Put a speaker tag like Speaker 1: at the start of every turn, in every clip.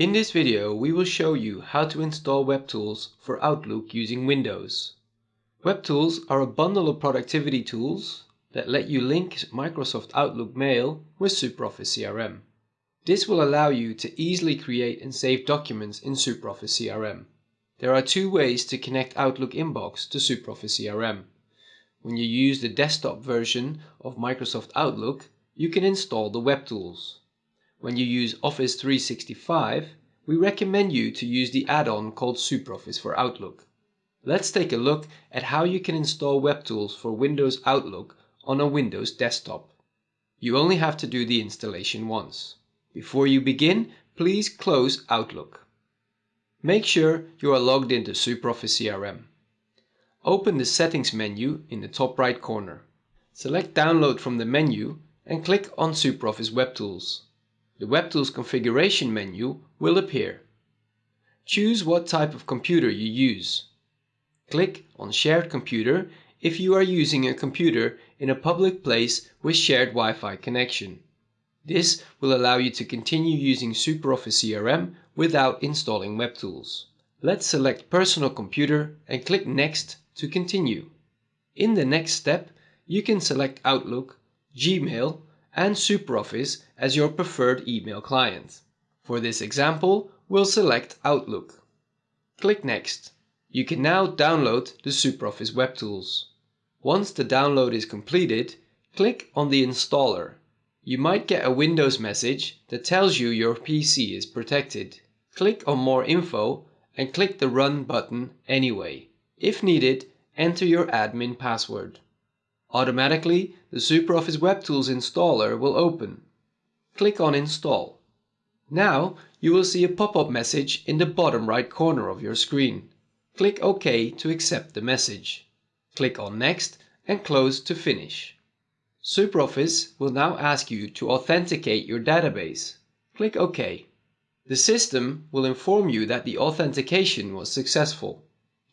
Speaker 1: In this video we will show you how to install WebTools for Outlook using Windows. WebTools are a bundle of productivity tools that let you link Microsoft Outlook Mail with SuperOffice CRM. This will allow you to easily create and save documents in SuperOffice CRM. There are two ways to connect Outlook Inbox to SuperOffice CRM. When you use the desktop version of Microsoft Outlook, you can install the WebTools. When you use Office 365, we recommend you to use the add-on called SuperOffice for Outlook. Let's take a look at how you can install WebTools for Windows Outlook on a Windows desktop. You only have to do the installation once. Before you begin, please close Outlook. Make sure you are logged into SuperOffice CRM. Open the Settings menu in the top right corner. Select Download from the menu and click on SuperOffice WebTools. The WebTools configuration menu will appear. Choose what type of computer you use. Click on Shared Computer if you are using a computer in a public place with shared Wi-Fi connection. This will allow you to continue using SuperOffice CRM without installing WebTools. Let's select Personal Computer and click Next to continue. In the next step, you can select Outlook, Gmail and SuperOffice as your preferred email client. For this example, we'll select Outlook. Click Next. You can now download the SuperOffice Web Tools. Once the download is completed, click on the installer. You might get a Windows message that tells you your PC is protected. Click on More Info and click the Run button anyway. If needed, enter your admin password. Automatically, the SuperOffice WebTools installer will open. Click on Install. Now you will see a pop-up message in the bottom right corner of your screen. Click OK to accept the message. Click on Next and Close to finish. SuperOffice will now ask you to authenticate your database. Click OK. The system will inform you that the authentication was successful.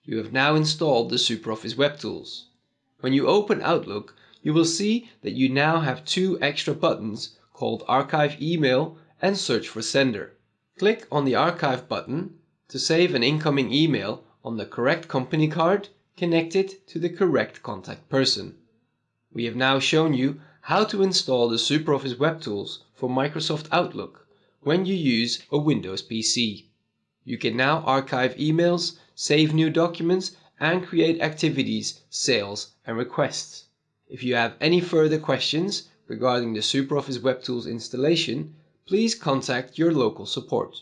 Speaker 1: You have now installed the SuperOffice WebTools. When you open Outlook, you will see that you now have two extra buttons called Archive Email and Search for Sender. Click on the Archive button to save an incoming email on the correct company card connected to the correct contact person. We have now shown you how to install the SuperOffice web tools for Microsoft Outlook when you use a Windows PC. You can now archive emails, save new documents and create activities, sales and requests. If you have any further questions regarding the SuperOffice WebTools installation, please contact your local support.